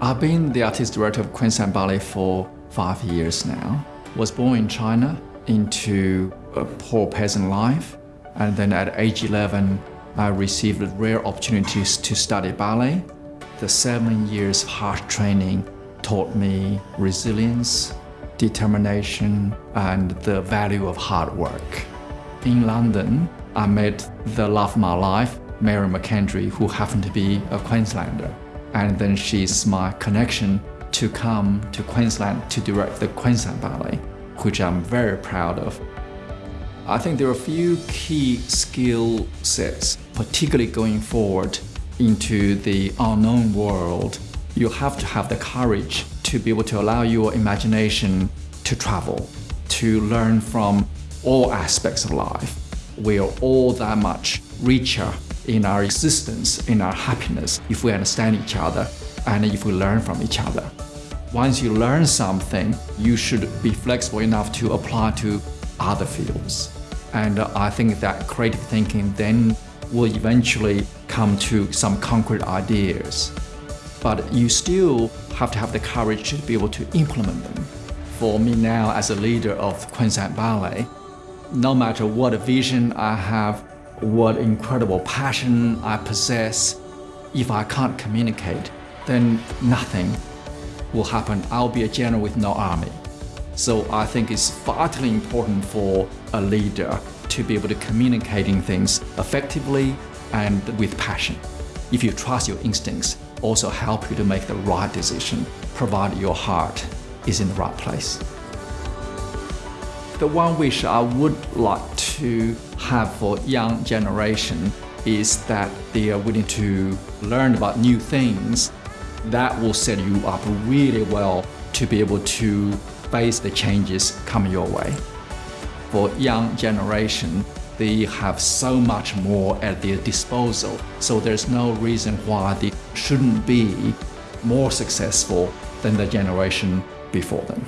I've been the artist director of Queensland Ballet for five years now. Was born in China into a poor peasant life, and then at age 11, I received rare opportunities to study ballet. The seven years hard training taught me resilience, determination, and the value of hard work. In London, I met the love of my life, Mary McKendry, who happened to be a Queenslander and then she's my connection to come to Queensland to direct the Queensland Ballet, which I'm very proud of. I think there are a few key skill sets, particularly going forward into the unknown world. You have to have the courage to be able to allow your imagination to travel, to learn from all aspects of life. We are all that much richer in our existence, in our happiness, if we understand each other and if we learn from each other. Once you learn something, you should be flexible enough to apply to other fields. And I think that creative thinking then will eventually come to some concrete ideas. But you still have to have the courage to be able to implement them. For me now as a leader of Queensland Ballet, no matter what vision I have what incredible passion I possess. If I can't communicate, then nothing will happen. I'll be a general with no army. So I think it's vitally important for a leader to be able to communicating things effectively and with passion. If you trust your instincts, also help you to make the right decision, provided your heart is in the right place. The one wish I would like to have for young generation is that they are willing to learn about new things that will set you up really well to be able to face the changes coming your way. For young generation, they have so much more at their disposal, so there's no reason why they shouldn't be more successful than the generation before them.